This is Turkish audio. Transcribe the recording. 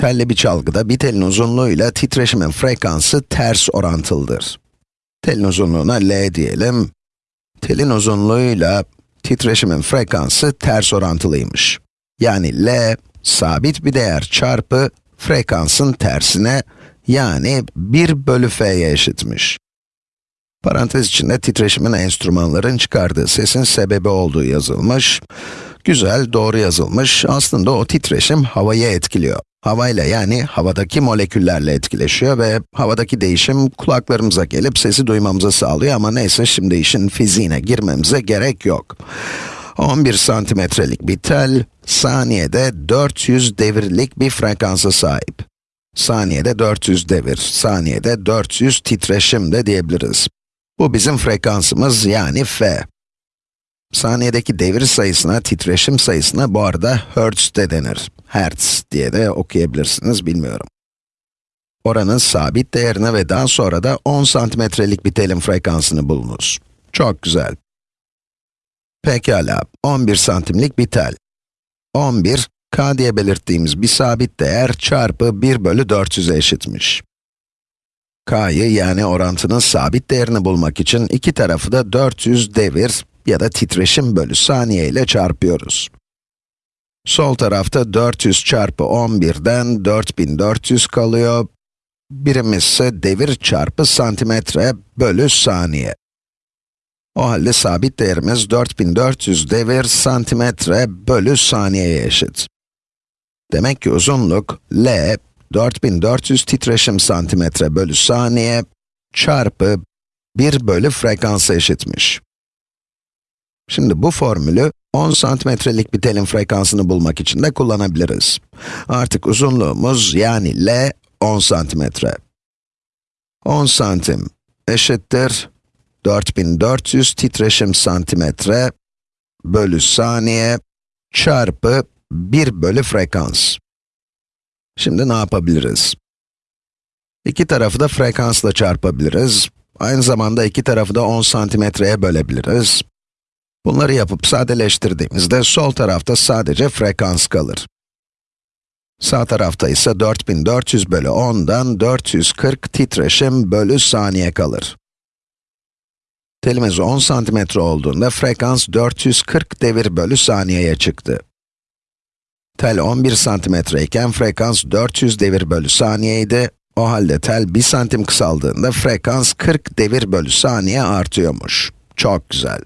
Telli bir çalgıda bir telin uzunluğuyla titreşimin frekansı ters orantılıdır. Telin uzunluğuna L diyelim. Telin uzunluğuyla titreşimin frekansı ters orantılıymış. Yani L, sabit bir değer çarpı frekansın tersine, yani 1 bölü f'ye eşitmiş. Parantez içinde titreşimin enstrümanların çıkardığı sesin sebebi olduğu yazılmış. Güzel, doğru yazılmış. Aslında o titreşim havayı etkiliyor. Havayla yani havadaki moleküllerle etkileşiyor ve havadaki değişim kulaklarımıza gelip sesi duymamızı sağlıyor ama neyse şimdi işin fiziğine girmemize gerek yok. 11 santimetrelik bir tel, saniyede 400 devirlik bir frekansa sahip. Saniyede 400 devir, saniyede 400 titreşim de diyebiliriz. Bu bizim frekansımız yani f. Saniyedeki devir sayısına, titreşim sayısına bu arada hertz de denir. Hertz diye de okuyabilirsiniz, bilmiyorum. Oranın sabit değerine ve daha sonra da 10 santimetrelik bir telin frekansını bulunuz. Çok güzel. Pekala, 11 santimlik bir tel. 11, k diye belirttiğimiz bir sabit değer çarpı 1 bölü 400'e eşitmiş. k'yı yani orantının sabit değerini bulmak için iki tarafı da 400 devir ya da titreşim bölü saniye ile çarpıyoruz. Sol tarafta 400 çarpı 11'den 4400 kalıyor. Birimiz ise devir çarpı santimetre bölü saniye. O halde sabit değerimiz 4400 devir santimetre bölü saniyeye eşit. Demek ki uzunluk L, 4400 titreşim santimetre bölü saniye çarpı 1 bölü frekansa eşitmiş. Şimdi bu formülü 10 santimetrelik bir telin frekansını bulmak için de kullanabiliriz. Artık uzunluğumuz yani L 10 santimetre. 10 santim eşittir 4400 titreşim santimetre bölü saniye çarpı 1 bölü frekans. Şimdi ne yapabiliriz? İki tarafı da frekansla çarpabiliriz. Aynı zamanda iki tarafı da 10 santimetreye bölebiliriz. Bunları yapıp sadeleştirdiğimizde sol tarafta sadece frekans kalır. Sağ tarafta ise 4400 bölü 10'dan 440 titreşim bölü saniye kalır. Telimiz 10 santimetre olduğunda frekans 440 devir bölü saniyeye çıktı. Tel 11 santimetre iken frekans 400 devir bölü saniyeydi. O halde tel 1 santim kısaldığında frekans 40 devir bölü saniye artıyormuş. Çok güzel.